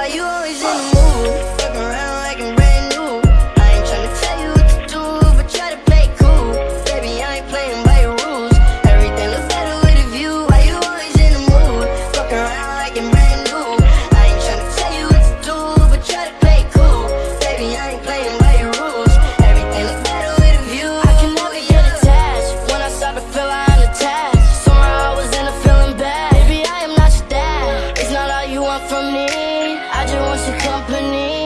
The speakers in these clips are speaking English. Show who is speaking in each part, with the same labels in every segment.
Speaker 1: Why you always in the mood? Fucking around like I'm brand new. I ain't tryna tell you what to do But try to play cool. Baby, I ain't playing by your rules. Everything looks better with a view. Why you always in the mood? Fucking around like I'm brand new. I ain't tryna tell you what to do But try to play cool. Baby, I ain't playing by your rules. Everything looks better with a view. I can never get
Speaker 2: attached. When I start to feel I'm attached. Somehow I was in a feeling bad. Baby, I am not your dad. It's not all you want from me don't want your company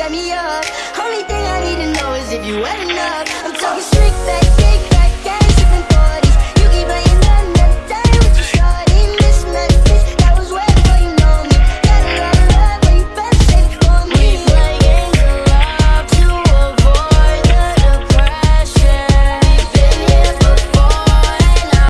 Speaker 1: set me up. Only thing I need to know is if you wet enough. I'm talking strict